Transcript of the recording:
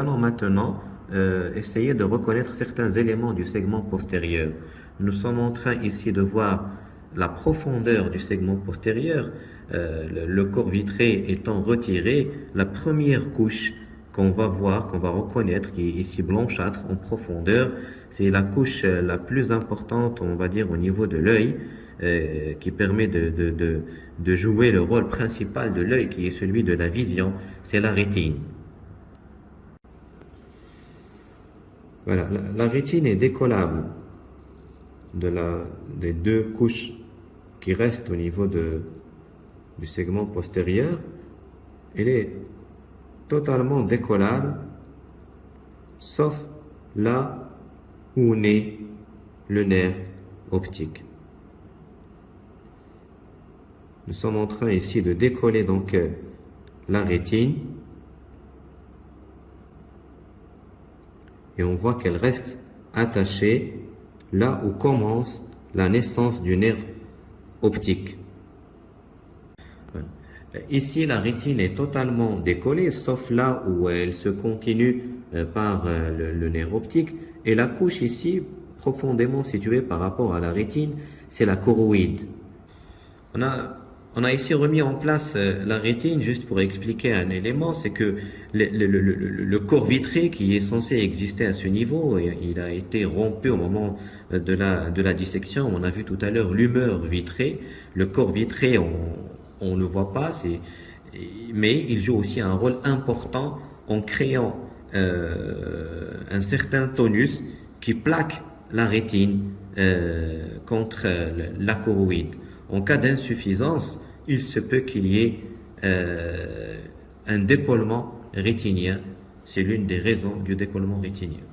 maintenant euh, essayer de reconnaître certains éléments du segment postérieur. Nous sommes en train ici de voir la profondeur du segment postérieur, euh, le, corps vitré étant retiré, la première couche qu'on va voir, qu'on va reconnaître, qui est ici blanchâtre en profondeur, c'est la couche euh, la plus importante, on va dire, au niveau de l'œil, qui permet de, jouer le rôle principal de l'œil, qui est celui de la vision, c'est la rétine. Voilà, la, rétine est décollable de la, des deux couches qui restent au niveau du segment postérieur. Elle est totalement décollable, sauf là où naît le nerf optique. Nous sommes en train ici de décoller donc euh, la rétine et on voit qu'elle reste attachée là où commence la naissance du nerf optique. Ici, la rétine est totalement décollée, sauf là où elle se continue euh, par euh, le, nerf optique. Et la couche ici, profondément située par rapport à la rétine, c'est la choroïde. On a ici remis en place euh, la rétine, juste pour expliquer un élément, c'est que le, corps vitré qui est censé exister à ce niveau, il a été rompu au moment de la, de la dissection. On a vu tout à l'heure l'humeur vitrée. Le corps vitré, on, ne le voit pas, mais il joue aussi un rôle important en créant euh, un certain tonus qui plaque la rétine euh, contre la choroïde. En cas d'insuffisance, il se peut qu'il y ait euh, un décollement rétinien. C'est l'une des raisons du décollement rétinien.